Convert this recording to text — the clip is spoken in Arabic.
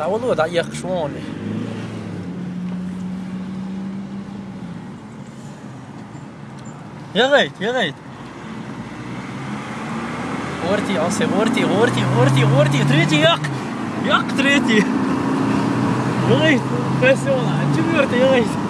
لا والله دقيق شواني يا غيت يا غيت غورتي عصي غورتي غورتي غورتي غورتي تريتي ياك ياك تريتي يا غيت بس والله غورتي يا غيت